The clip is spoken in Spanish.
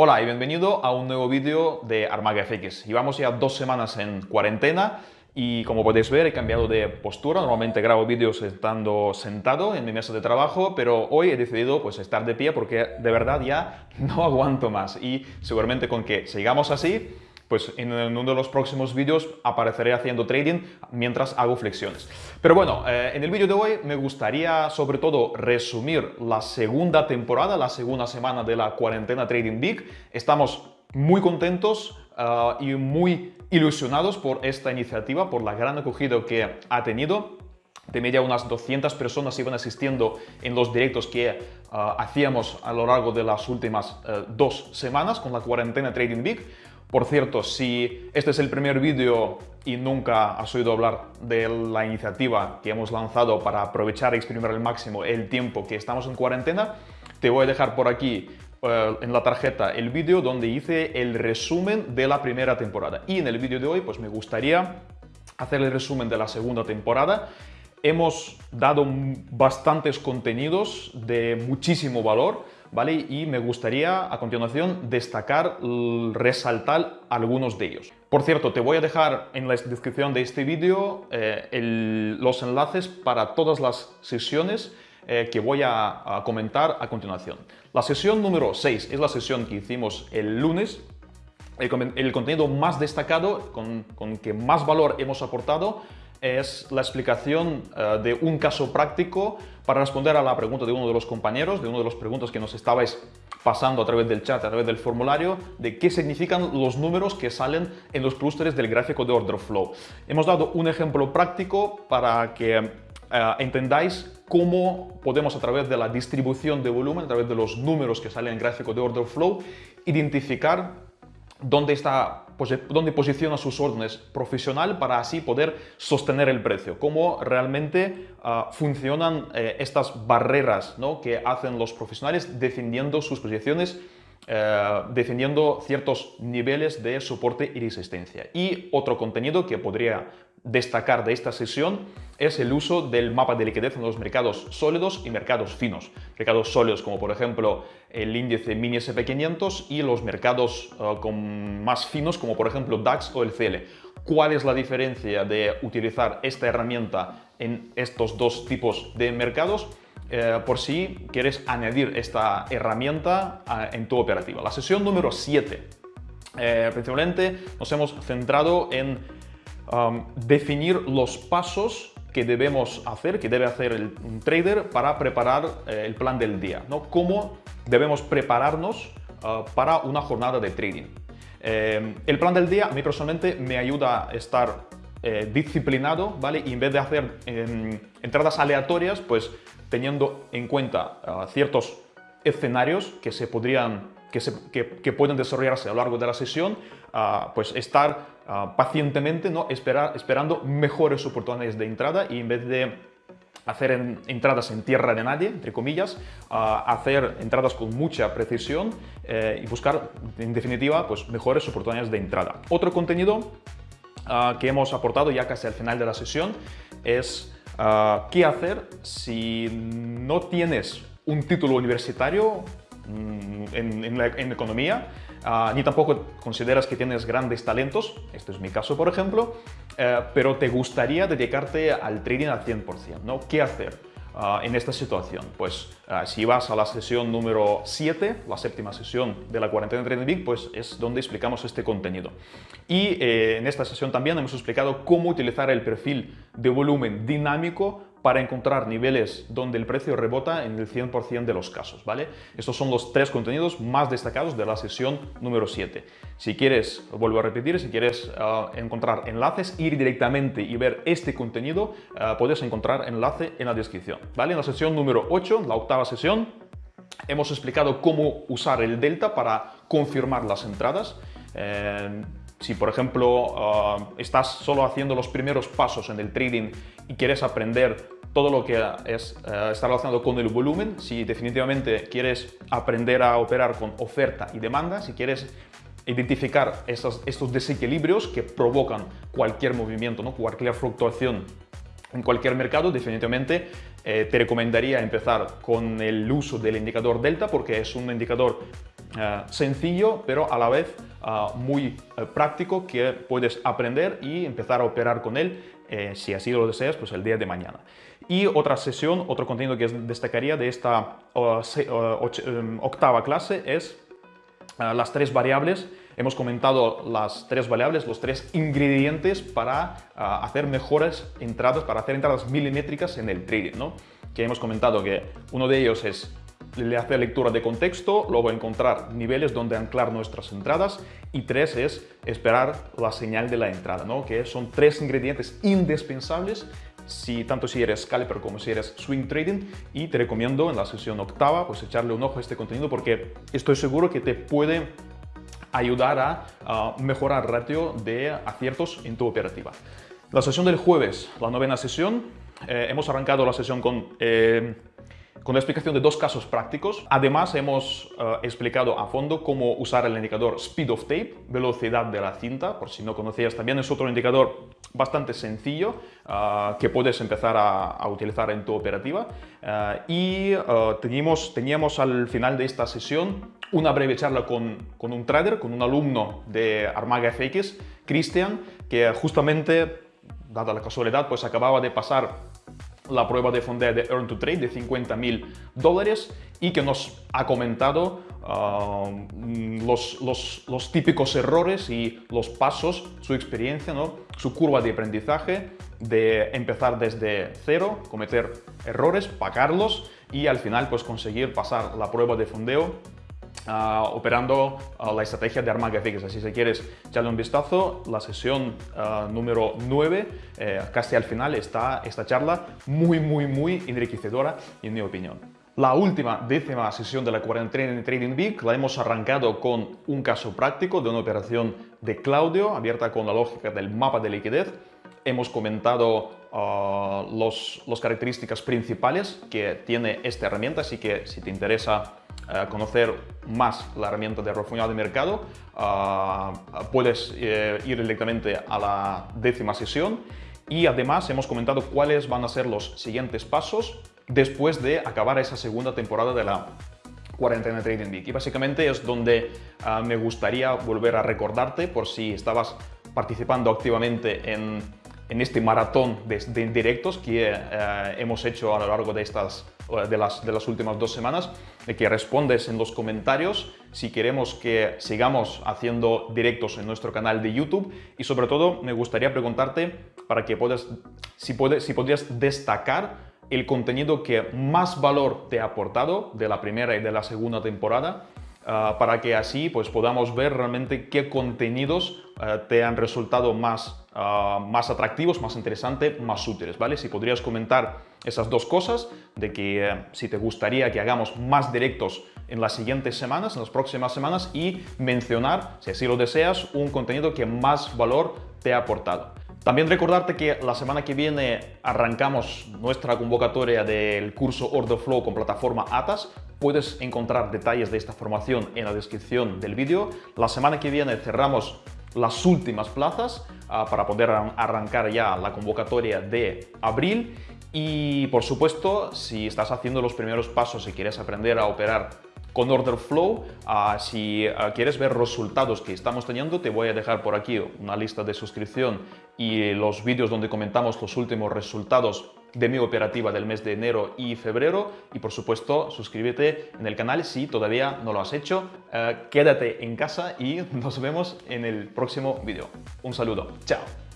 Hola y bienvenido a un nuevo vídeo de Armaga FX. Llevamos ya dos semanas en cuarentena y como podéis ver he cambiado de postura. Normalmente grabo vídeos estando sentado en mi mesa de trabajo, pero hoy he decidido pues estar de pie porque de verdad ya no aguanto más y seguramente con que sigamos así pues en uno de los próximos vídeos apareceré haciendo trading mientras hago flexiones. Pero bueno, eh, en el vídeo de hoy me gustaría sobre todo resumir la segunda temporada, la segunda semana de la cuarentena Trading Big. Estamos muy contentos eh, y muy ilusionados por esta iniciativa, por la gran acogida que ha tenido. De media unas 200 personas iban asistiendo en los directos que eh, hacíamos a lo largo de las últimas dos semanas con la cuarentena Trading Big. Por cierto, si este es el primer vídeo y nunca has oído hablar de la iniciativa que hemos lanzado para aprovechar y exprimir al máximo el tiempo que estamos en cuarentena, te voy a dejar por aquí eh, en la tarjeta el vídeo donde hice el resumen de la primera temporada. Y en el vídeo de hoy pues me gustaría hacer el resumen de la segunda temporada. Hemos dado bastantes contenidos de muchísimo valor ¿vale? Y me gustaría a continuación destacar, resaltar algunos de ellos. Por cierto, te voy a dejar en la descripción de este vídeo eh, los enlaces para todas las sesiones eh, que voy a, comentar a continuación. La sesión número 6 es la sesión que hicimos el lunes. El, contenido más destacado, con, con que más valor hemos aportado, es la explicación eh, de un caso práctico para responder a la pregunta de uno de los compañeros, de uno de los preguntas que nos estabais pasando a través del chat, a través del formulario, de qué significan los números que salen en los clústeres del gráfico de order flow. Hemos dado un ejemplo práctico para que eh, entendáis cómo podemos a través de la distribución de volumen, a través de los números que salen en el gráfico de order flow, identificar dónde, está, dónde posiciona sus órdenes profesional para así poder sostener el precio, cómo realmente ah, funcionan eh, estas barreras ¿no? que hacen los profesionales defendiendo sus posiciones eh, defendiendo ciertos niveles de soporte y resistencia. Y otro contenido que podría destacar de esta sesión es el uso del mapa de liquidez en los mercados sólidos y mercados finos. Mercados sólidos como por ejemplo el índice mini SP500 y los mercados eh, con más finos como por ejemplo DAX o el CL. ¿Cuál es la diferencia de utilizar esta herramienta en estos dos tipos de mercados? Eh, por si quieres añadir esta herramienta ah, en tu operativa. La sesión número 7. Eh, principalmente nos hemos centrado en definir los pasos que debemos hacer, que debe hacer el, un trader para preparar eh, el plan del día. ¿no? Cómo debemos prepararnos ah, para una jornada de trading. el plan del día a mí personalmente me ayuda a estar disciplinado, ¿vale? Y en vez de hacer em, entradas aleatorias, pues teniendo en cuenta ah, ciertos escenarios que se podrían que, se, pueden desarrollarse a lo largo de la sesión, uh, pues estar uh, pacientemente ¿no? Esperar, esperando mejores oportunidades de entrada y en vez de hacer en, entradas en tierra de nadie, entre comillas, hacer entradas con mucha precisión eh, y buscar, en definitiva, pues mejores oportunidades de entrada. Otro contenido que hemos aportado ya casi al final de la sesión es Ah, ¿Qué hacer si no tienes un título universitario mm, en, economía, ah, ni tampoco consideras que tienes grandes talentos, este es mi caso por ejemplo, eh, pero te gustaría dedicarte al trading al 100%, ¿no? ¿Qué hacer? Ah, en esta situación? Pues ah, si vas a la sesión número 7, la séptima sesión de la cuarentena Trading Big, pues es donde explicamos este contenido. Y eh, en esta sesión también hemos explicado cómo utilizar el perfil de volumen dinámico para encontrar niveles donde el precio rebota en el 100% de los casos, ¿vale? Estos son los tres contenidos más destacados de la sesión número 7. Si quieres, vuelvo a repetir, si quieres ah, encontrar enlaces, ir directamente y ver este contenido, uh, puedes encontrar enlace en la descripción, ¿vale? En la sesión número 8, la octava sesión, hemos explicado cómo usar el delta para confirmar las entradas. Eh, si, por ejemplo, ah, estás solo haciendo los primeros pasos en el trading y quieres aprender todo lo que es, eh, está relacionado con el volumen, si definitivamente quieres aprender a operar con oferta y demanda, si quieres identificar estos desequilibrios que provocan cualquier movimiento, ¿no? cualquier fluctuación en cualquier mercado, definitivamente eh, te recomendaría empezar con el uso del indicador delta porque es un indicador eh, sencillo, pero a la vez muy práctico que puedes aprender y empezar a operar con él si así lo deseas, pues el día de mañana. Y otra sesión, otro contenido que destacaría de esta octava clase es las tres variables Hemos comentado las tres variables, los tres ingredientes para ah, hacer mejores entradas, para hacer entradas milimétricas en el trading, ¿no? Que hemos comentado que uno de ellos es hacer lectura de contexto, luego encontrar niveles donde anclar nuestras entradas y tres es esperar la señal de la entrada, ¿no? que son tres ingredientes indispensables si, tanto si eres scalper como si eres swing trading y te recomiendo en la sesión octava pues echarle un ojo a este contenido porque estoy seguro que te puede ayudar a, mejorar el ratio de aciertos en tu operativa. La sesión del jueves, la novena sesión, eh, hemos arrancado la sesión con eh, con la explicación de dos casos prácticos. Además, hemos eh, explicado a fondo cómo usar el indicador Speed of Tape, velocidad de la cinta, por si no conocías. También es otro indicador bastante sencillo eh, que puedes empezar a, utilizar en tu operativa. Eh, y teníamos, teníamos al final de esta sesión una breve charla con, un trader, con un alumno de Armaga FX, Cristian, que justamente, dada la casualidad, pues acababa de pasar la prueba de fondeo de Earn to Trade de 50 mil dólares y que nos ha comentado ah, los, los, típicos errores y los pasos, su experiencia, ¿no? su curva de aprendizaje de empezar desde cero, cometer errores, pagarlos y al final pues conseguir pasar la prueba de fondeo Ah, operando ah, la estrategia de Armaga FX. Así si quieres echarle un vistazo, la sesión ah, número 9, eh, casi al final, está esta charla muy, muy, muy enriquecedora en mi opinión. La última décima sesión de la cuarentena Trading Week la hemos arrancado con un caso práctico de una operación de Claudio abierta con la lógica del mapa de liquidez. Hemos comentado las características principales que tiene esta herramienta, así que si te interesa conocer más la herramienta de refundido de mercado, ah, puedes eh, ir directamente a la décima sesión y además hemos comentado cuáles van a ser los siguientes pasos después de acabar esa segunda temporada de la cuarentena Trading Week. Y básicamente es donde ah, me gustaría volver a recordarte por si estabas participando activamente en, en este maratón de, directos que eh, hemos hecho a lo largo de estas de las últimas dos semanas, de que respondes en los comentarios si queremos que sigamos haciendo directos en nuestro canal de YouTube. Y sobre todo me gustaría preguntarte para que puedas, si, puedes, si podrías destacar el contenido que más valor te ha aportado de la primera y de la segunda temporada ah, para que así pues, podamos ver realmente qué contenidos ah, te han resultado más, ah, más atractivos, más interesantes, más útiles, ¿vale? Si podrías comentar esas dos cosas, de que eh, si te gustaría que hagamos más directos en las siguientes semanas, en las próximas semanas y mencionar, si así lo deseas, un contenido que más valor te ha aportado. También recordarte que la semana que viene arrancamos nuestra convocatoria del curso Order Flow con plataforma ATAS. Puedes encontrar detalles de esta formación en la descripción del vídeo. La semana que viene cerramos las últimas plazas ah, para poder arrancar ya la convocatoria de abril y por supuesto, si estás haciendo los primeros pasos y quieres aprender a operar con Order Flow, ah, si ah, quieres ver resultados que estamos teniendo, te voy a dejar por aquí una lista de suscripción y los vídeos donde comentamos los últimos resultados de mi operativa del mes de enero y febrero y por supuesto suscríbete en el canal si todavía no lo has hecho. Ah, quédate en casa y nos vemos en el próximo vídeo. Un saludo, chao.